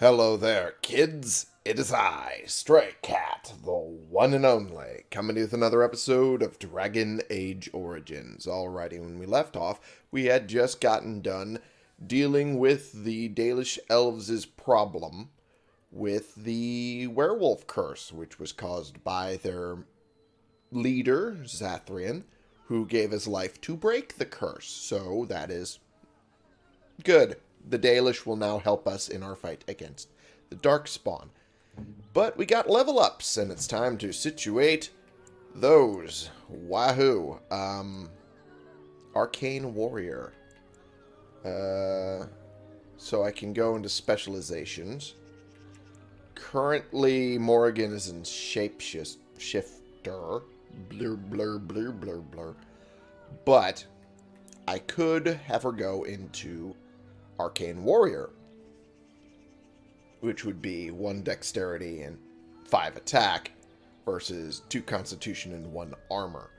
Hello there, kids. It is I, Stray Cat, the one and only, coming with another episode of Dragon Age Origins. Alrighty, when we left off, we had just gotten done dealing with the Dalish Elves' problem with the werewolf curse, which was caused by their leader, Zathrian, who gave his life to break the curse. So that is good. The Dalish will now help us in our fight against the Darkspawn. But we got level ups, and it's time to situate those. Wahoo. Um, Arcane Warrior. Uh, so I can go into specializations. Currently, Morrigan is in Shapeshifter. Blur, blur, blur, blur, blur. But I could have her go into Arcane Warrior, which would be one dexterity and five attack versus two constitution and one armor.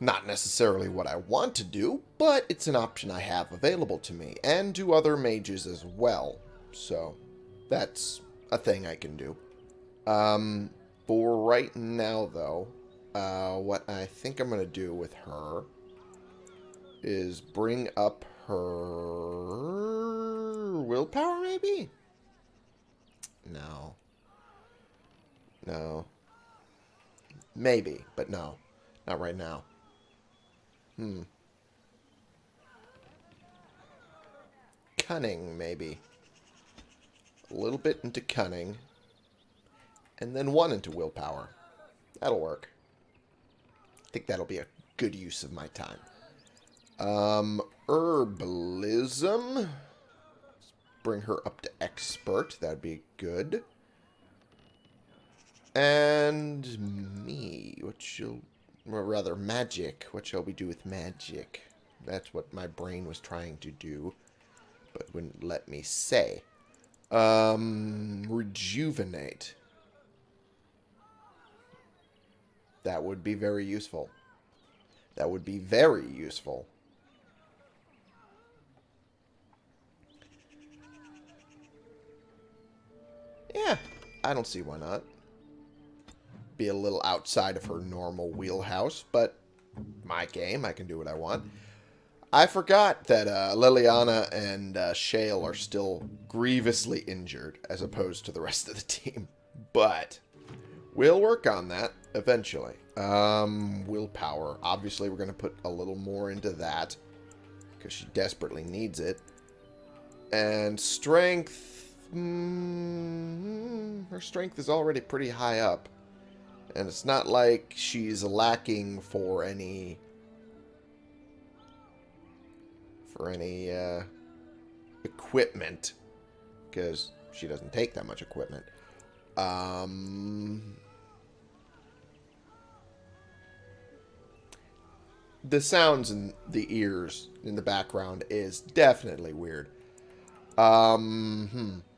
Not necessarily what I want to do, but it's an option I have available to me, and to other mages as well. So, that's a thing I can do. Um, for right now, though, uh, what I think I'm going to do with her is bring up her willpower, maybe? No. No. Maybe, but no. Not right now. Hmm. Cunning, maybe. A little bit into cunning. And then one into willpower. That'll work. I think that'll be a good use of my time. Um, herbalism. Let's bring her up to expert. That'd be good. And me. What shall... Or rather, magic. What shall we do with magic? That's what my brain was trying to do. But wouldn't let me say. Um, rejuvenate. That would be very useful. That would be very useful. I don't see why not. Be a little outside of her normal wheelhouse, but my game, I can do what I want. I forgot that uh, Leliana and uh, Shale are still grievously injured as opposed to the rest of the team. But we'll work on that eventually. Um, willpower. Obviously, we're going to put a little more into that because she desperately needs it. And strength Mm, her strength is already pretty high up. And it's not like she's lacking for any... For any, uh, equipment. Because she doesn't take that much equipment. Um... The sounds in the ears in the background is definitely weird. Um, hmm.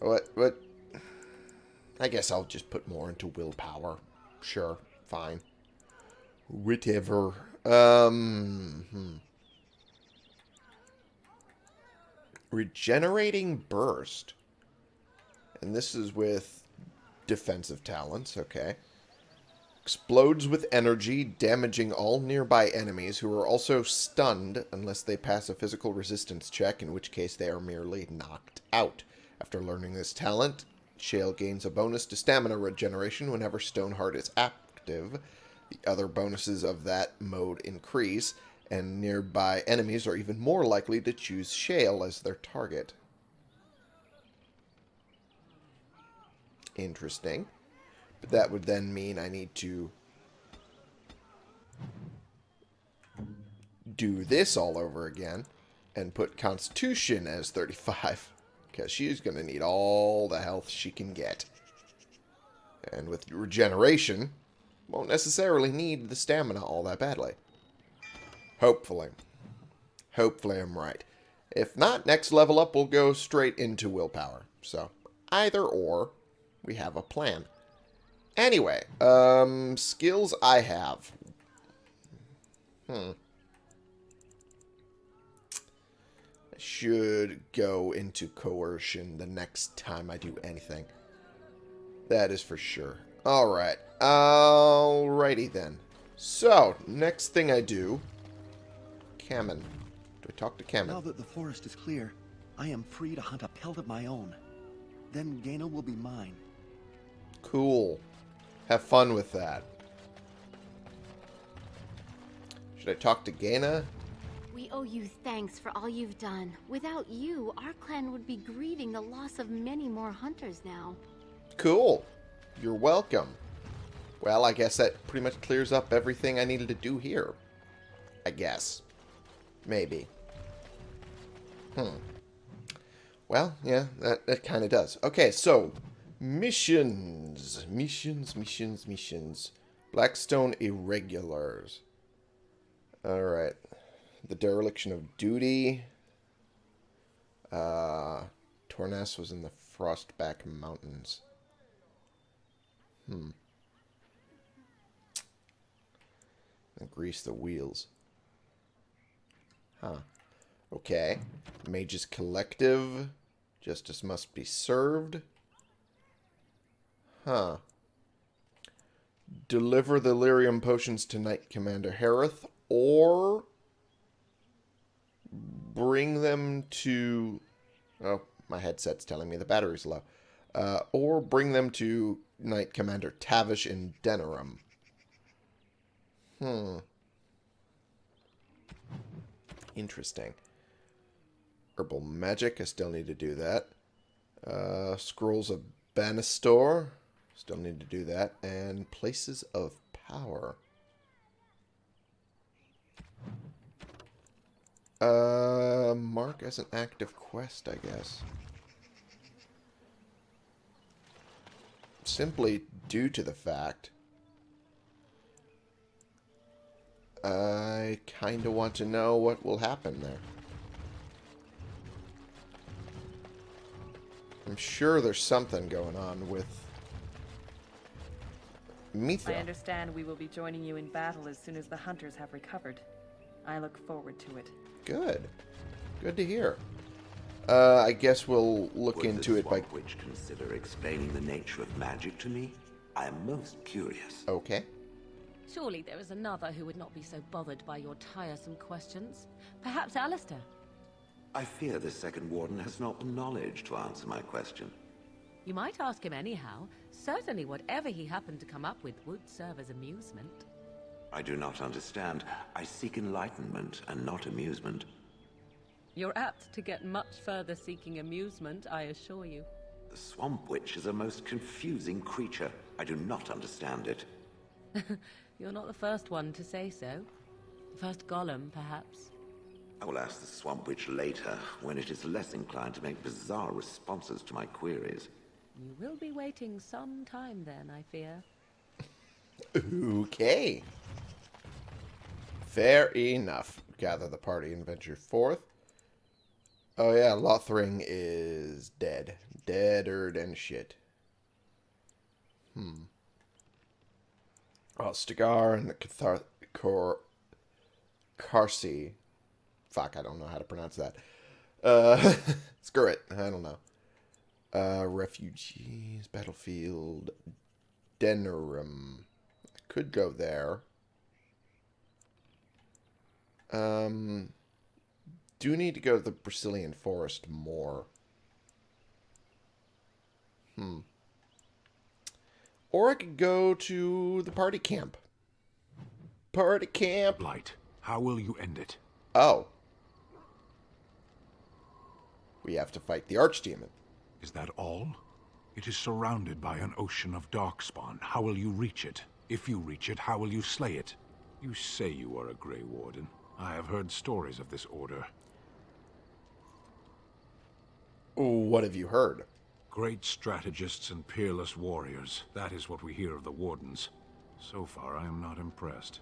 What, what? I guess I'll just put more into willpower. Sure, fine. Whatever. Um, hmm. Regenerating Burst. And this is with defensive talents, okay. Explodes with energy, damaging all nearby enemies who are also stunned unless they pass a physical resistance check, in which case they are merely knocked out. After learning this talent, Shale gains a bonus to stamina regeneration whenever Stoneheart is active. The other bonuses of that mode increase, and nearby enemies are even more likely to choose Shale as their target. Interesting. But that would then mean I need to do this all over again and put Constitution as 35 because she's going to need all the health she can get. And with regeneration, won't necessarily need the stamina all that badly. Hopefully. Hopefully I'm right. If not, next level up will go straight into willpower. So, either or, we have a plan. Anyway, um, skills I have. Hmm. Should go into coercion the next time I do anything. That is for sure. Alright. Alrighty then. So, next thing I do... Cammen. Do I talk to Cammen? Now that the forest is clear, I am free to hunt a pelt of my own. Then Gheyna will be mine. Cool. Have fun with that. Should I talk to Gheyna? We owe you thanks for all you've done. Without you, our clan would be grieving the loss of many more hunters now. Cool. You're welcome. Well, I guess that pretty much clears up everything I needed to do here. I guess. Maybe. Hmm. Well, yeah, that, that kind of does. Okay, so, missions. Missions, missions, missions. Blackstone Irregulars. Alright. The Dereliction of Duty. Uh, Tornas was in the Frostback Mountains. Hmm. And grease the wheels. Huh. Okay. Mages Collective. Justice must be served. Huh. Deliver the lyrium potions to Knight Commander Harrith, or bring them to... Oh, my headset's telling me the battery's low. Uh, or bring them to Knight Commander Tavish in Denerim. Hmm. Interesting. Herbal Magic, I still need to do that. Uh, Scrolls of Banastor, still need to do that. And Places of Power. Uh, mark as an active quest, I guess. Simply due to the fact I kind of want to know what will happen there. I'm sure there's something going on with Mithra. I understand we will be joining you in battle as soon as the hunters have recovered. I look forward to it. Good. Good to hear. Uh, I guess we'll look Would into it by... Swamp Witch consider explaining the nature of magic to me? I am most curious. Okay. Surely there is another who would not be so bothered by your tiresome questions. Perhaps Alistair? I fear the second warden has not the knowledge to answer my question. You might ask him anyhow. Certainly whatever he happened to come up with would serve as amusement. I do not understand. I seek enlightenment and not amusement. You're apt to get much further seeking amusement, I assure you. The Swamp Witch is a most confusing creature. I do not understand it. You're not the first one to say so. The first golem, perhaps. I will ask the Swamp Witch later, when it is less inclined to make bizarre responses to my queries. You will be waiting some time then, I fear. Okay. Fair enough. Gather the party and venture forth. Oh yeah, Lothering is dead. Deader than shit. Hmm. Oh, Stagar and the Cathar... Cor... Carsi. Fuck, I don't know how to pronounce that. Uh, screw it. I don't know. Uh, refugees, battlefield, Denerim. I could go there. Um, do you need to go to the Brecilian forest more. Hmm. Or I could go to the party camp. Party camp. Blight, how will you end it? Oh. We have to fight the Archdemon. Is that all? It is surrounded by an ocean of darkspawn. How will you reach it? If you reach it, how will you slay it? You say you are a Grey Warden. I have heard stories of this order. What have you heard? Great strategists and peerless warriors. That is what we hear of the Wardens. So far, I am not impressed.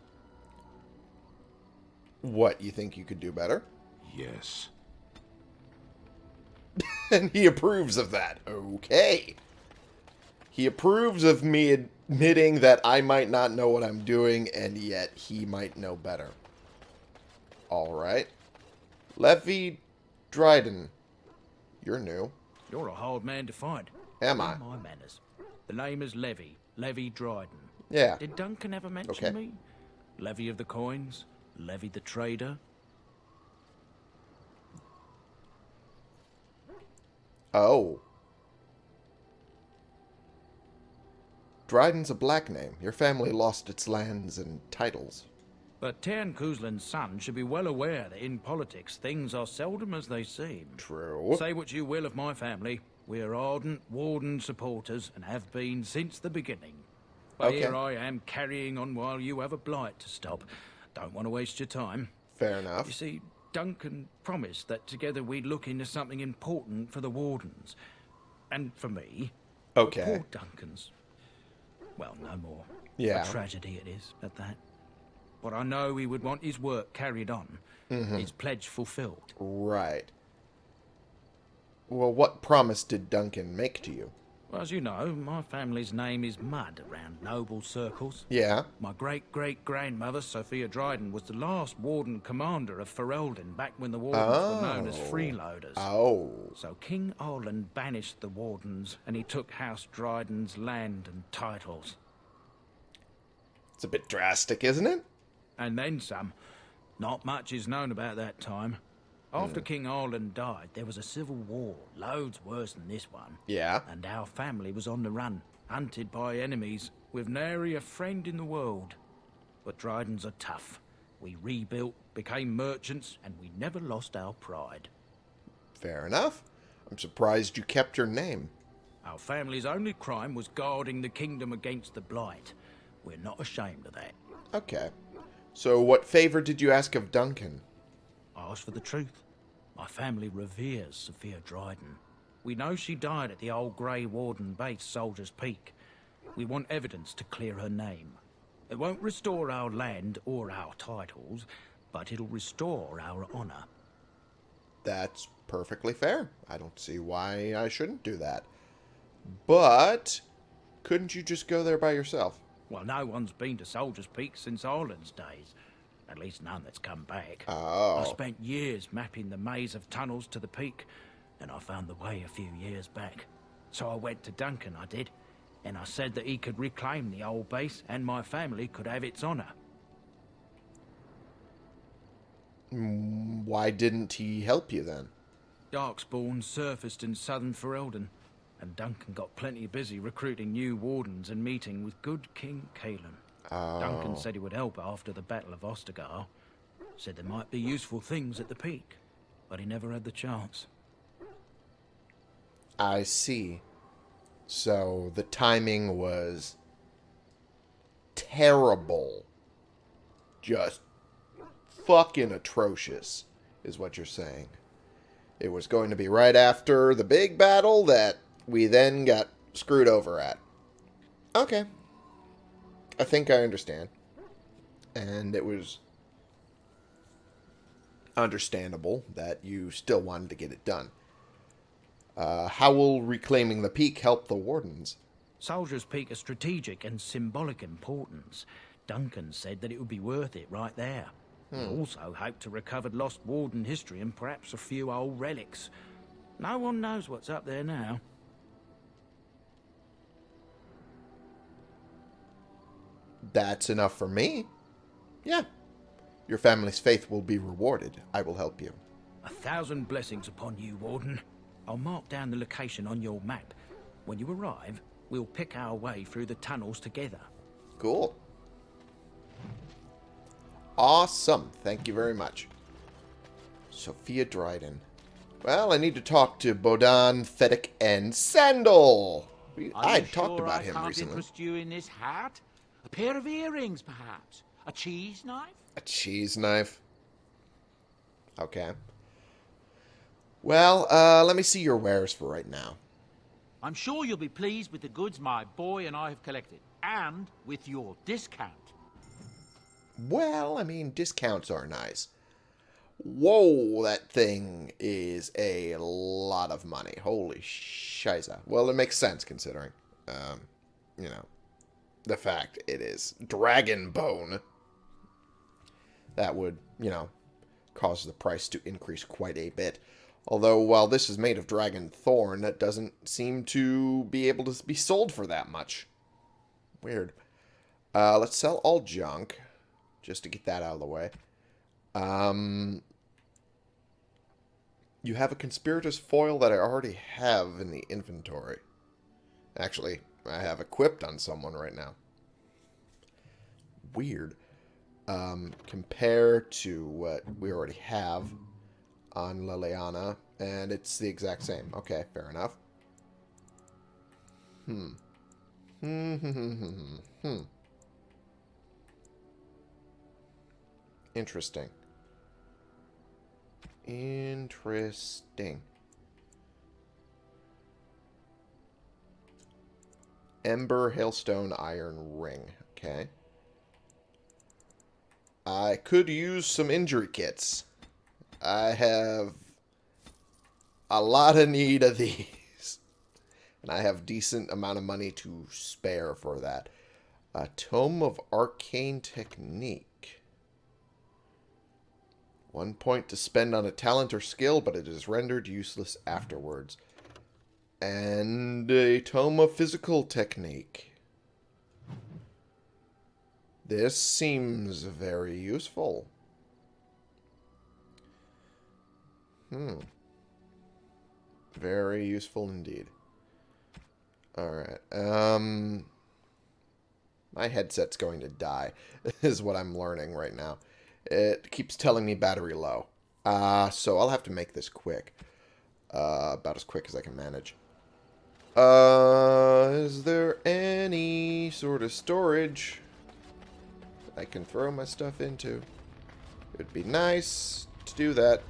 What, you think you could do better? Yes. and he approves of that. Okay. He approves of me admitting that I might not know what I'm doing, and yet he might know better. Alright. Levi Dryden. You're new. You're a hard man to find. Am I? My manners. The name is Levi. Levi Dryden. Yeah. Did Duncan ever mention Okay. me? Levi of the coins? Levi the trader? Oh. Dryden's a black name. Your family lost its lands and titles. But Teyrn Cousland's son should be well aware that in politics things are seldom as they seem. True. Say what you will of my family, we are ardent Warden supporters and have been since the beginning. But Okay. here I am carrying on while you have a blight to stop. Don't want to waste your time. Fair enough. You see, Duncan promised that together we'd look into something important for the Wardens. And for me. Okay. Poor Duncan's. Well, no more. Yeah. A tragedy it is, at that. But I know he would want his work carried on. Mm-hmm. His pledge fulfilled. Right. Well, what promise did Duncan make to you? Well, as you know, my family's name is Mud around noble circles. Yeah. My great great grandmother, Sophia Dryden, was the last warden commander of Ferelden back when the wardens were known as Oh. freeloaders. Oh. So King Arland banished the wardens and he took House Dryden's land and titles. It's a bit drastic, isn't it? And then some. Not much is known about that time. After King Arland died, there was a civil war, loads worse than this one. Yeah. And our family was on the run, hunted by enemies, with nary a friend in the world. But Drydens are tough. We rebuilt, became merchants, and we never lost our pride. Fair enough. I'm surprised you kept your name. Our family's only crime was guarding the kingdom against the blight. We're not ashamed of that. Okay. So, what favor did you ask of Duncan? I ask for the truth. My family reveres Sophia Dryden. We know she died at the old Grey Warden base, Soldier's Peak. We want evidence to clear her name. It won't restore our land or our titles, but it'll restore our honor. That's perfectly fair. I don't see why I shouldn't do that. But, couldn't you just go there by yourself? Well, no one's been to Soldier's Peak since Arland's days. At least none that's come back. Oh. I spent years mapping the maze of tunnels to the peak, and I found the way a few years back. So I went to Duncan, I did, and I said that he could reclaim the old base and my family could have its honour. Mm, why didn't he help you then? Darkspawn surfaced in southern Ferelden, and Duncan got plenty busy recruiting new wardens and meeting with good King Cailan. Duncan oh. said he would help after the Battle of Ostagar. Said there might be useful things at the peak, but he never had the chance. I see. So, the timing was terrible. Just fucking atrocious, is what you're saying. It was going to be right after the big battle that we then got screwed over at. Okay. I think I understand. And it was understandable that you still wanted to get it done. Uh, how will reclaiming the peak help the wardens? Soldier's Peak is strategic and symbolic importance. Duncan said that it would be worth it right there. He also hoped to recover lost warden history and perhaps a few old relics. No one knows what's up there now. That's enough for me. Yeah. Your family's faith will be rewarded. I will help you. A thousand blessings upon you, Warden. I'll mark down the location on your map. When you arrive, we'll pick our way through the tunnels together. Cool. Awesome. Thank you very much. Sophia Dryden. Well, I need to talk to Bodahn, Feddic, and Sandal. I you talked sure about I him recently. interest you in this hat? A pair of earrings, perhaps? A cheese knife? A cheese knife. Okay. Well, uh, let me see your wares for right now. I'm sure you'll be pleased with the goods my boy and I have collected, and with your discount. Well, I mean, discounts are nice. Whoa, that thing is a lot of money. Holy shiza. Well, it makes sense considering, um, you know, the fact it is dragon bone. That would, you know, cause the price to increase quite a bit. Although, while this is made of dragon thorn, that doesn't seem to be able to be sold for that much. Weird. Uh, let's sell all junk, just to get that out of the way. Um, you have a conspirator's foil that I already have in the inventory. Actually, I have equipped on someone right now. Weird. Um, compare to what we already have on Leliana, and it's the exact same. Okay, fair enough. Hmm. Hmm, hmm, hmm, hmm, hmm. hmm. Interesting. Interesting. Ember, Hailstone, Iron Ring. Okay. I could use some injury kits. I have a lot of need of these. And I have decent amount of money to spare for that. A Tome of Arcane Technique. One point to spend on a talent or skill, but it is rendered useless afterwards. And a Tome of Physical Technique. This seems very useful. Hmm. Very useful indeed. Alright. Um, my headset's going to die, is what I'm learning right now. It keeps telling me battery low. Uh, so I'll have to make this quick. Uh, about as quick as I can manage. Uh, is there any sort of storage I can throw my stuff into? It'd be nice to do that.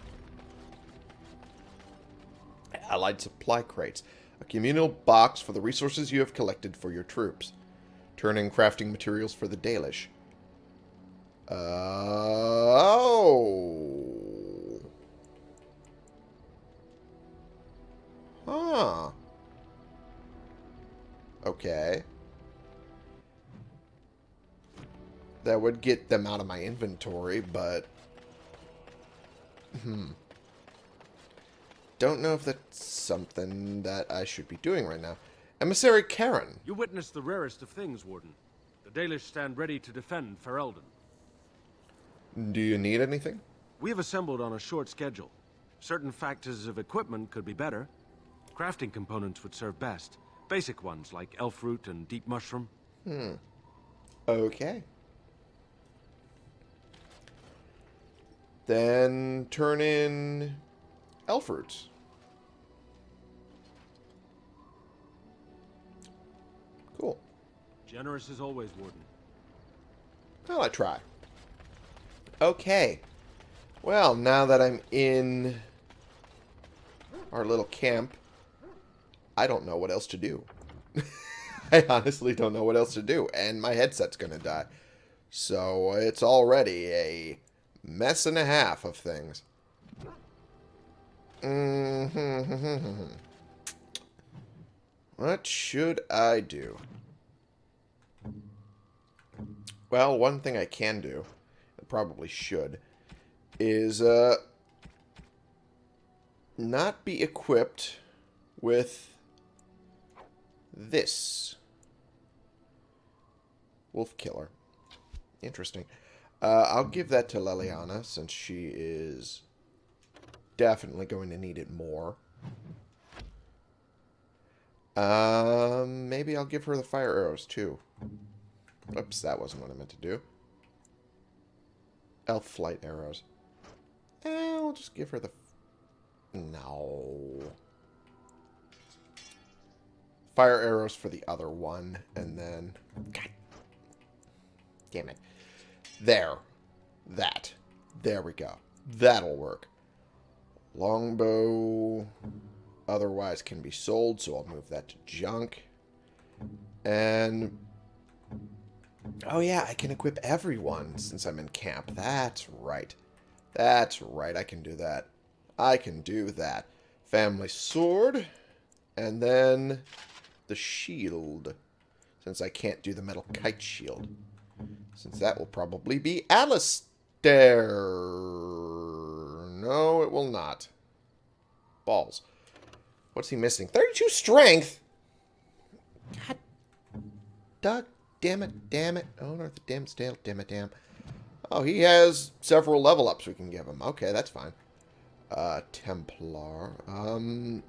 Allied supply crates. A communal box for the resources you have collected for your troops. Turning crafting materials for the Dalish. Uh, oh. Huh. Okay. That would get them out of my inventory, but... Hmm. Don't know if that's something that I should be doing right now. Emissary Karen. You witnessed the rarest of things, Warden. The Dalish stand ready to defend Ferelden. Do you need anything? We have assembled on a short schedule. Certain factors of equipment could be better. Crafting components would serve best. Basic ones like elf root and deep mushroom. Hmm. Okay. Then turn in elf roots. Cool. Generous as always, Warden. Well, I try. Okay. Well, now that I'm in our little camp, I don't know what else to do. I honestly don't know what else to do, and my headset's going to die. So it's already a mess and a half of things. Mm-hmm. What should I do? Well, one thing I can do, I probably should, is uh, not be equipped with this. Wolf Killer. Interesting. Uh, I'll give that to Leliana since she is definitely going to need it more. Um, maybe I'll give her the fire arrows too. Oops, that wasn't what I meant to do. Elf flight arrows. Eh, I'll just give her the... No. Fire arrows for the other one, and then... God. Damn it. There. That. There we go. That'll work. Longbow otherwise can be sold, so I'll move that to junk. And... Oh yeah, I can equip everyone since I'm in camp. That's right. That's right, I can do that. I can do that. Family sword. And then the shield. Since I can't do the metal kite shield. Since that will probably be Alistair. No, it will not. balls. What's he missing? 32 strength? God. Doug, damn it, damn it. Oh, no, damn it, damn it, damn. Oh, he has several level ups we can give him. Okay, that's fine. Uh, Templar. Um,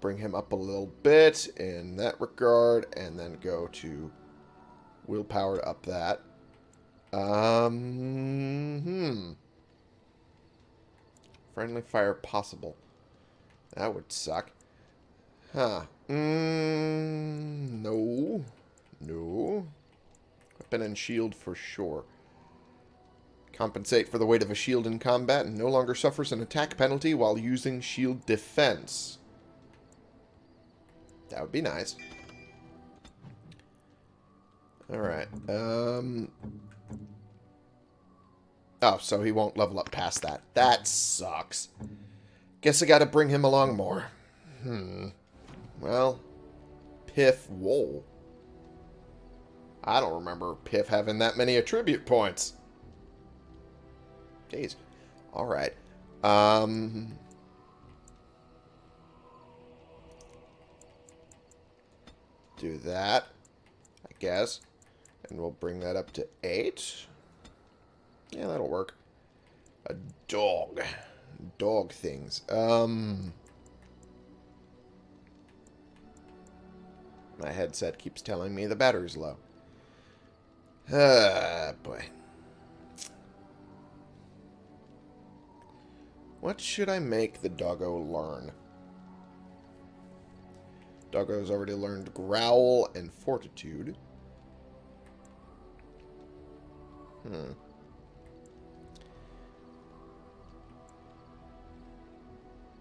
bring him up a little bit in that regard, and then go to willpower to up that. Um, hmm. Friendly fire possible. That would suck. Huh. Mm, no. No. Weapon and shield for sure. Compensate for the weight of a shield in combat and no longer suffers an attack penalty while using shield defense. That would be nice. Alright. Um... Oh, so he won't level up past that. That sucks. Guess I gotta bring him along more. Hmm. Well, Piff Wool. I don't remember Piff having that many attribute points. Jeez. Alright. Um... Do that, I guess. And we'll bring that up to 8. Yeah, that'll work. A dog. Dog things. Um... My headset keeps telling me the battery's low. Ah, boy. What should I make the doggo learn? Doggo's already learned Growl and Fortitude. Hmm.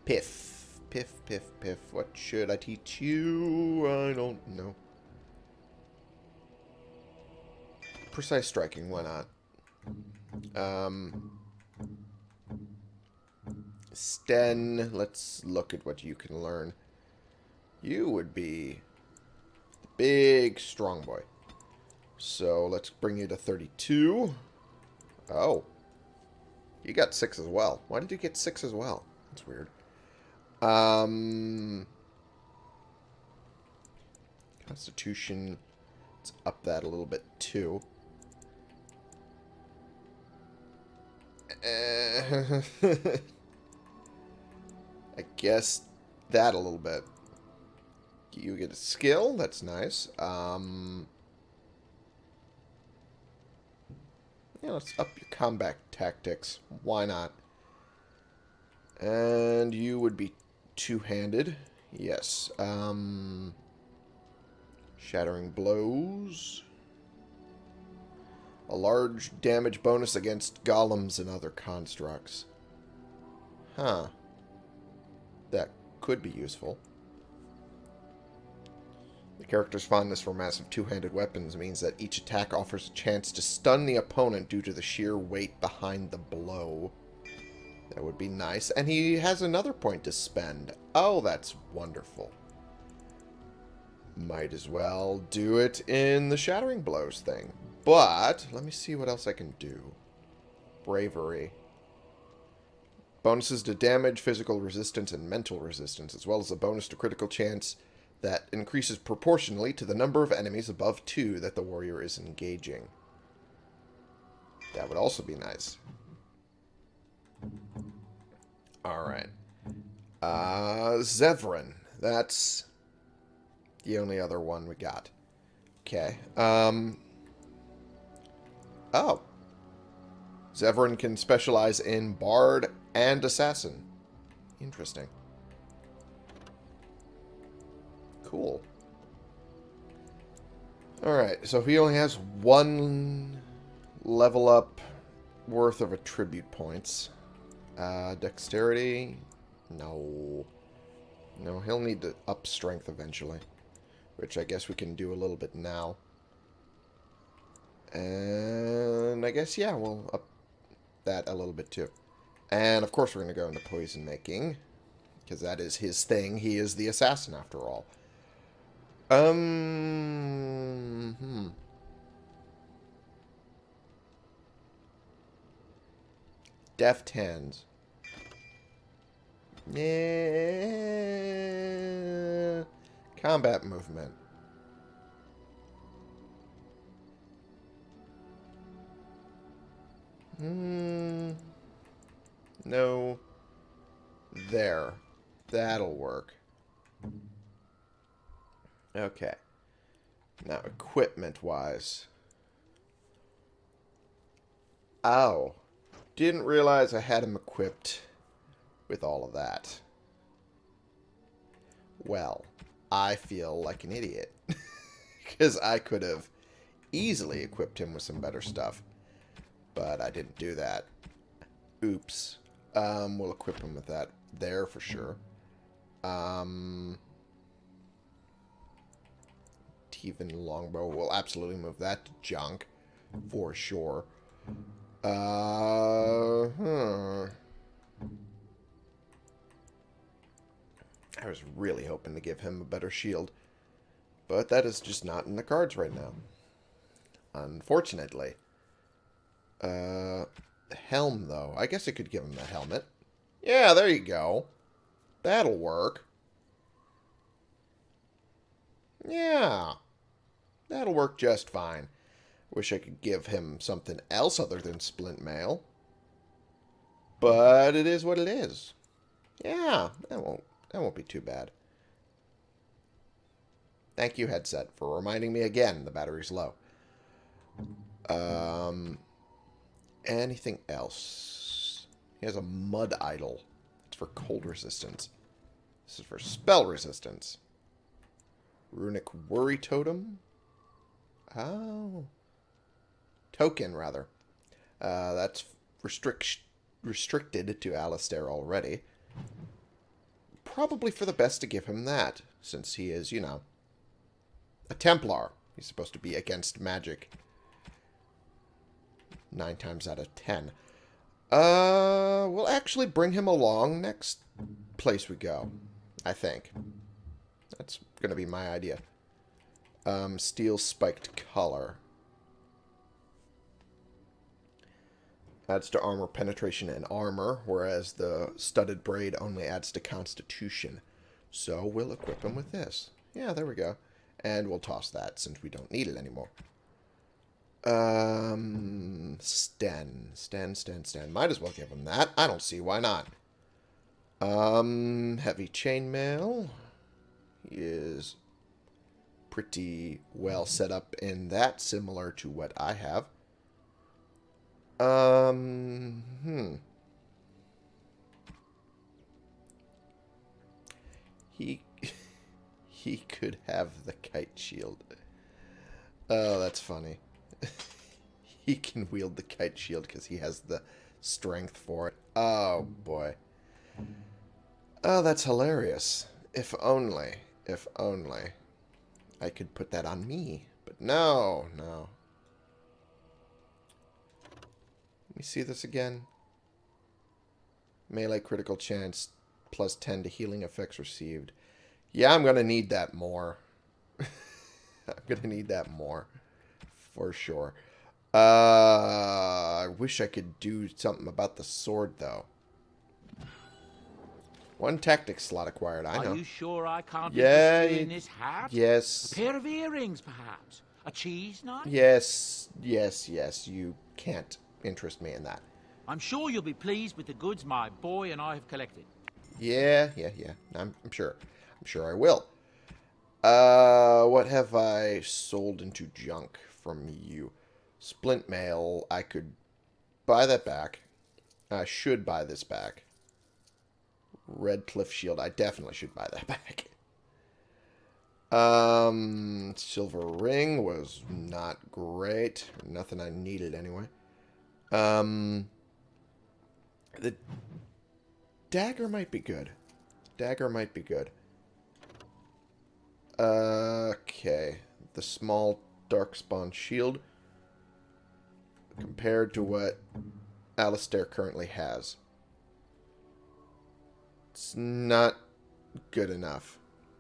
Piff. Piff, piff, piff. What should I teach you? I don't know. Precise striking, why not? Um... Sten, let's look at what you can learn. You would be big strong boy. So let's bring you to 32. Oh. You got 6 as well. Why did you get 6 as well? That's weird. Um, Constitution. Let's up that a little bit too. Uh, I guess that a little bit. You get a skill. That's nice. Um, yeah, let's up your combat tactics. Why not? And you would be two-handed. Yes. Um, shattering blows. A large damage bonus against golems and other constructs. Huh. That could be useful. The character's fondness for massive two-handed weapons means that each attack offers a chance to stun the opponent due to the sheer weight behind the blow. That would be nice. And he has another point to spend. Oh, that's wonderful. Might as well do it in the Shattering Blows thing. But, let me see what else I can do. Bravery. Bonuses to damage, physical resistance, and mental resistance, as well as a bonus to critical chance that increases proportionally to the number of enemies above two that the warrior is engaging. That would also be nice. Alright. Uh, Zevran. That's the only other one we got. Okay. Um. Oh. Zevran can specialize in Bard and Assassin. Interesting. Cool. Alright, so he only has one level up worth of attribute points. Uh, dexterity? No. No, he'll need to up strength eventually. Which I guess we can do a little bit now. And I guess, yeah, we'll up that a little bit too. And of course we're going to go into poison making. Because that is his thing. He is the assassin after all. Um, hmm. Deft hands. Yeah. Combat movement. Hmm. No. There. That'll work. Okay. Now, equipment-wise. Ow. Didn't realize I had him equipped with all of that. Well, I feel like an idiot. Because I could have easily equipped him with some better stuff. But I didn't do that. Oops. Um, we'll equip him with that there for sure. Um, Teven Longbow. We'll absolutely move that to junk for sure. Uh, hmm. I was really hoping to give him a better shield. But that is just not in the cards right now. Unfortunately. Uh, helm, though. I guess I could give him the helmet. Yeah, there you go. That'll work. Yeah. That'll work just fine. Wish I could give him something else other than splint mail. But it is what it is. Yeah, that won't that won't be too bad. Thank you, headset, for reminding me again the battery's low. Um, anything else? He has a mud idol. It's for cold resistance. This is for spell resistance. Runic worry totem. Oh. Token, rather. Uh, that's restrict restricted to Alistair already. Probably for the best to give him that, since he is, you know, a Templar. He's supposed to be against magic. Nine times out of ten. Uh, we'll actually bring him along next place we go. I think. That's going to be my idea. Um, steel spiked collar. Adds to armor penetration and armor, whereas the studded braid only adds to constitution. So we'll equip him with this. Yeah, there we go. And we'll toss that since we don't need it anymore. Um, Sten. Sten, Sten, Sten. Might as well give him that. I don't see why not. Um, heavy chainmail. He is pretty well set up in that, similar to what I have. Um, hmm. He he could have the kite shield. Oh, that's funny. he can wield the kite shield because he has the strength for it. Oh, boy. Oh, that's hilarious. If only, if only I could put that on me. But no, no. Let me see this again. Melee critical chance plus 10 to healing effects received. Yeah, I'm going to need that more. I'm going to need that more. For sure. Uh, I wish I could do something about the sword, though. One tactic slot acquired, I know. Are you sure I can't yeah, you in this hat? Yes. A pair of earrings, perhaps? A cheese knife? Yes, yes, yes. You can't interest me in that. I'm sure you'll be pleased with the goods my boy and I have collected. Yeah, yeah, yeah. I'm, I'm sure. I'm sure I will. Uh, what have I sold into junk from you? Splint mail. I could buy that back. I should buy this back. Redcliffe Shield. I definitely should buy that back. Um, Silver Ring was not great. Nothing I needed anyway. Um, the dagger might be good. Dagger might be good. Okay. The small Darkspawn shield compared to what Alistair currently has. It's not good enough.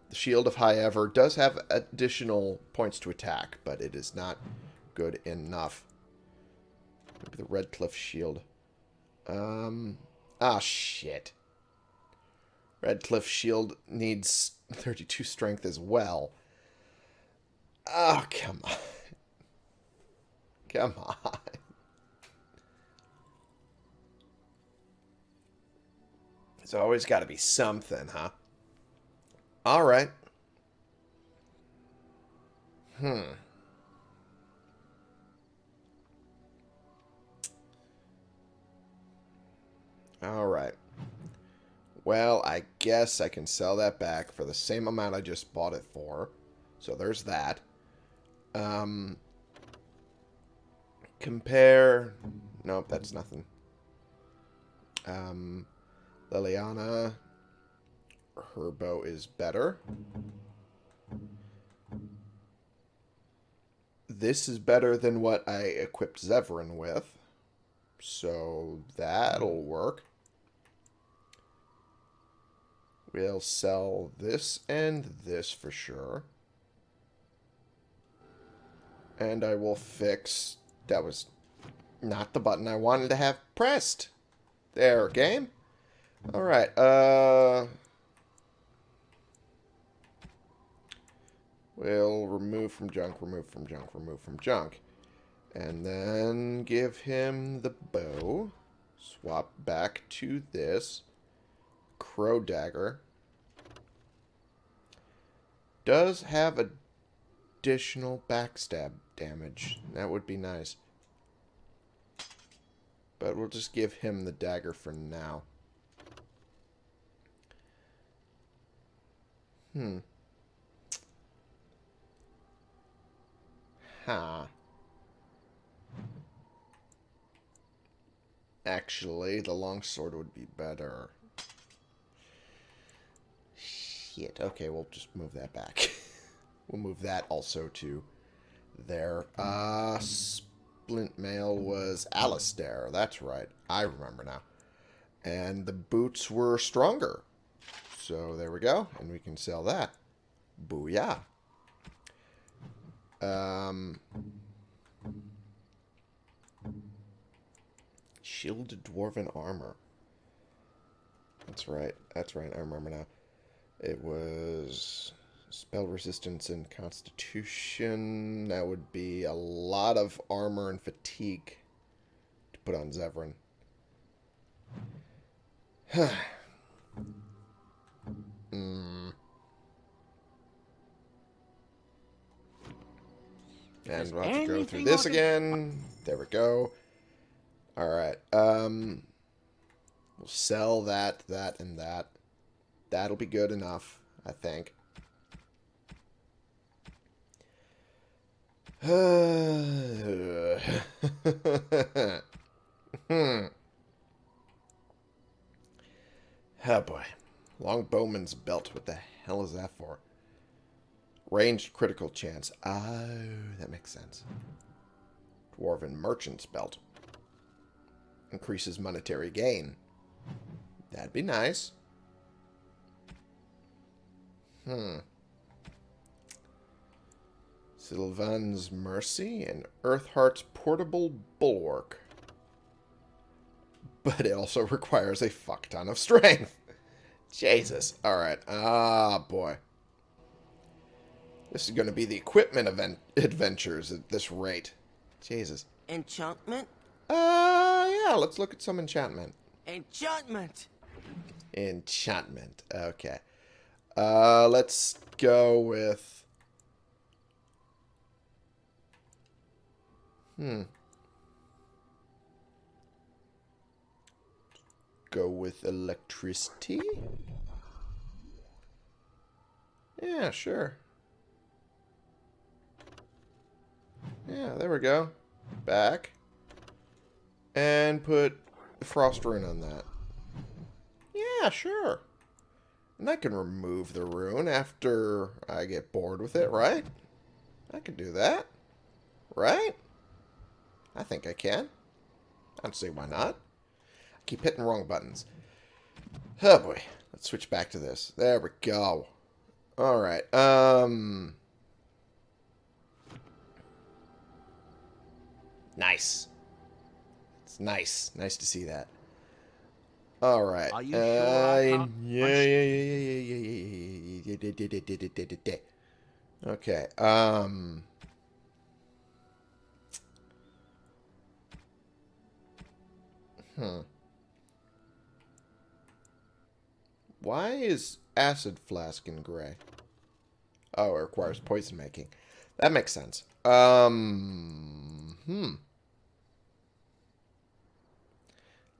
The Shield of Highever does have additional points to attack, but it is not good enough. Maybe the Redcliffe Shield. Um, ah, shit. Redcliffe shield needs 32 strength as well. Oh, come on. Come on. There's always got to be something, huh? All right. Hmm. All right. Well, I guess I can sell that back for the same amount I just bought it for. So there's that. Um, compare... Nope, that's nothing. Um, Leliana, her bow is better. This is better than what I equipped Zevran with. So that'll work. We'll sell this and this for sure. And I will fix... That was not the button I wanted to have pressed. There, game. Alright, uh... We'll remove from junk, remove from junk, remove from junk. And then give him the bow. Swap back to this. Crow dagger. Does have additional backstab damage. That would be nice. But we'll just give him the dagger for now. Hmm. Huh. Actually, the longsword would be better. Shit. Okay, we'll just move that back. we'll move that also to there. Uh, Splint Mail was Alistair. That's right. I remember now. And the boots were stronger. So there we go. And we can sell that. Booyah. Um, shielded dwarven armor. That's right. That's right. I remember now. It was spell resistance and constitution. That would be a lot of armor and fatigue to put on Zevran. mm. And we'll have to go through this again. There we go. Alright. Um, we'll sell that, that, and that. That'll be good enough, I think. hmm. Oh boy. Longbowman's belt. What the hell is that for? Ranged critical chance. Oh, that makes sense. Dwarven Merchant's Belt. Increases monetary gain. That'd be nice. Hmm. Sylvan's Mercy and Earthheart's Portable Bulwark. But it also requires a fuck ton of strength. Jesus. Alright. Ah, boy. This is going to be the equipment event adventures at this rate. Jesus. Enchantment? Uh, yeah, let's look at some enchantment. Enchantment! Enchantment. Okay. Uh, let's go with... Hmm. Go with electricity? Yeah, sure. Yeah, there we go. Back. And put the frost rune on that. Yeah, sure. And I can remove the rune after I get bored with it, right? I can do that. Right? I think I can. I don't see why not keep hitting wrong buttons. Oh boy. Let's switch back to this. There we go. Alright, um... Nice. It's nice. Nice to see that. All right. Are you sure? Uh, yeah, yeah, yeah, yeah, yeah, yeah, yeah, Okay. Um. Hmm. Why is acid flask in gray? Oh, it requires poison making. That makes sense. Um. Hmm.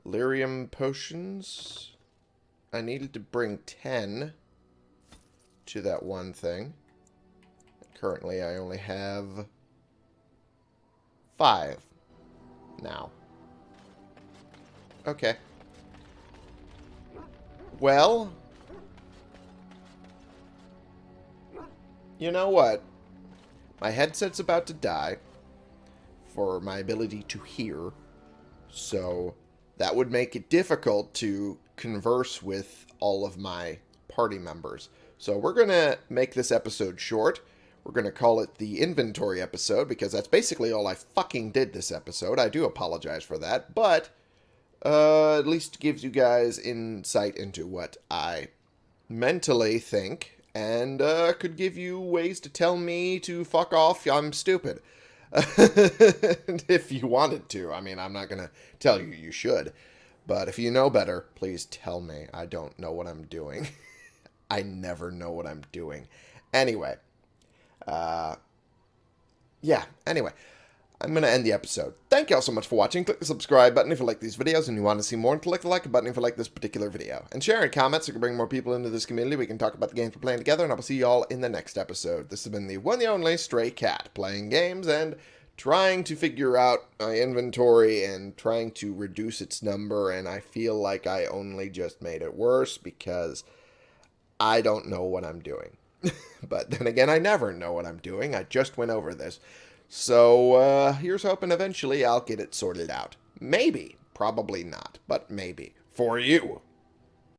Lyrium potions. I needed to bring 10 to that one thing. Currently, I only have 5 now. Okay. Well, you know what? My headset's about to die for my ability to hear. So that would make it difficult to converse with all of my party members. So we're going to make this episode short. We're going to call it the inventory episode because that's basically all I fucking did this episode. I do apologize for that, but uh, at least gives you guys insight into what I mentally think and uh, could give you ways to tell me to fuck off. I'm stupid. if you wanted to. I mean, I'm not going to tell you you should. But if you know better, please tell me. I don't know what I'm doing. I never know what I'm doing. Anyway. Uh, yeah, anyway. I'm going to end the episode. Thank you all so much for watching. Click the subscribe button if you like these videos and you want to see more, and click the like button if you like this particular video. And share in comments so we can bring more people into this community. We can talk about the games we're playing together, and I will see you all in the next episode. This has been the one and only Stray Cat, playing games and trying to figure out my inventory and trying to reduce its number, and I feel like I only just made it worse because I don't know what I'm doing. but then again, I never know what I'm doing. I just went over this. So, uh, here's hoping eventually I'll get it sorted out. Maybe. Probably not, but maybe. For you.